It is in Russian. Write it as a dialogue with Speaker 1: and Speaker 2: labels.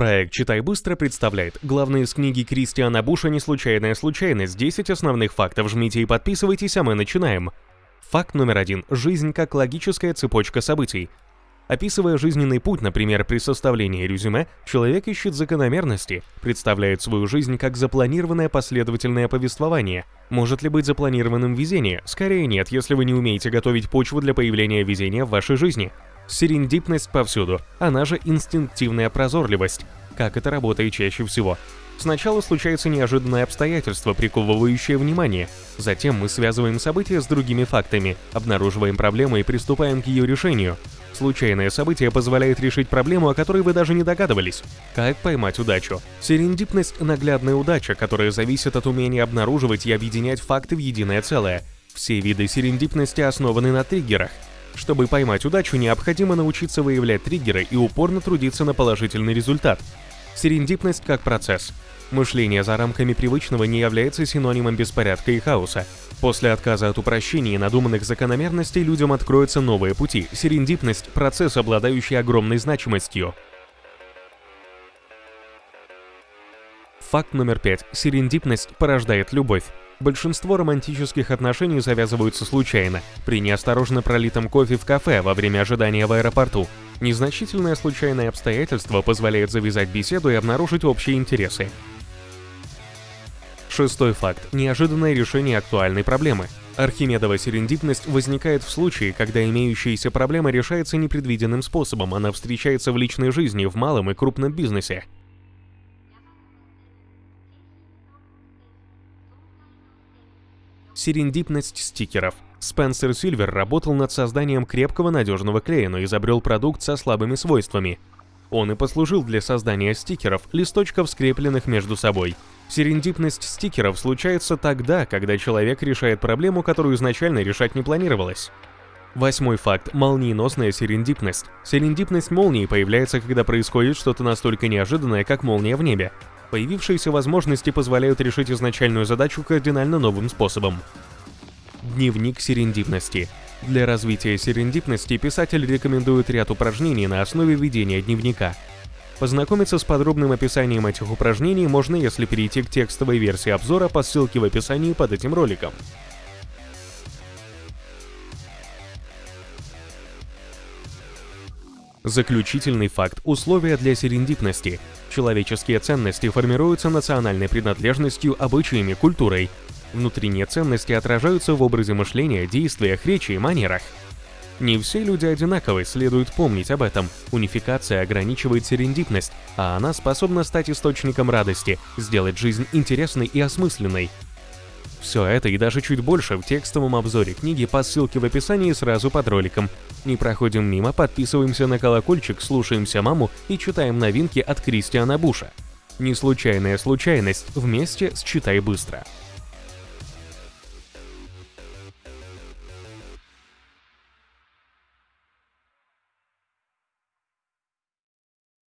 Speaker 1: Проект «Читай быстро» представляет главные из книги Кристиана Буша «Неслучайная случайность. 10 основных фактов». Жмите и подписывайтесь, а мы начинаем. Факт номер один. Жизнь как логическая цепочка событий. Описывая жизненный путь, например, при составлении резюме, человек ищет закономерности, представляет свою жизнь как запланированное последовательное повествование. Может ли быть запланированным везение? Скорее нет, если вы не умеете готовить почву для появления везения в вашей жизни. Серендипность повсюду, она же инстинктивная прозорливость. Как это работает чаще всего? Сначала случается неожиданное обстоятельство, приковывающее внимание. Затем мы связываем события с другими фактами, обнаруживаем проблему и приступаем к ее решению. Случайное событие позволяет решить проблему, о которой вы даже не догадывались. Как поймать удачу? Серендипность – наглядная удача, которая зависит от умения обнаруживать и объединять факты в единое целое. Все виды серендипности основаны на триггерах – чтобы поймать удачу, необходимо научиться выявлять триггеры и упорно трудиться на положительный результат. Серендипность как процесс. Мышление за рамками привычного не является синонимом беспорядка и хаоса. После отказа от упрощений и надуманных закономерностей людям откроются новые пути. Серендипность – процесс, обладающий огромной значимостью. Факт номер пять. Серендипность порождает любовь. Большинство романтических отношений завязываются случайно, при неосторожно пролитом кофе в кафе во время ожидания в аэропорту. Незначительное случайное обстоятельство позволяет завязать беседу и обнаружить общие интересы. Шестой факт. Неожиданное решение актуальной проблемы. Архимедова серендипность возникает в случае, когда имеющаяся проблема решается непредвиденным способом, она встречается в личной жизни, в малом и крупном бизнесе. Серендипность стикеров. Спенсер Сильвер работал над созданием крепкого надежного клея, но изобрел продукт со слабыми свойствами. Он и послужил для создания стикеров, листочков, скрепленных между собой. Серендипность стикеров случается тогда, когда человек решает проблему, которую изначально решать не планировалось. Восьмой факт – молниеносная серендипность. Серендипность молнии появляется, когда происходит что-то настолько неожиданное, как молния в небе. Появившиеся возможности позволяют решить изначальную задачу кардинально новым способом. Дневник серендипности. Для развития серендипности писатель рекомендует ряд упражнений на основе ведения дневника. Познакомиться с подробным описанием этих упражнений можно, если перейти к текстовой версии обзора по ссылке в описании под этим роликом. Заключительный факт – условия для серендипности. Человеческие ценности формируются национальной принадлежностью, обычаями, культурой. Внутренние ценности отражаются в образе мышления, действиях, речи и манерах. Не все люди одинаковы, следует помнить об этом. Унификация ограничивает серендипность, а она способна стать источником радости, сделать жизнь интересной и осмысленной. Все это и даже чуть больше в текстовом обзоре книги по ссылке в описании сразу под роликом. Не проходим мимо, подписываемся на колокольчик, слушаемся маму и читаем новинки от Кристиана Буша. Не случайная случайность, вместе с «Читай быстро».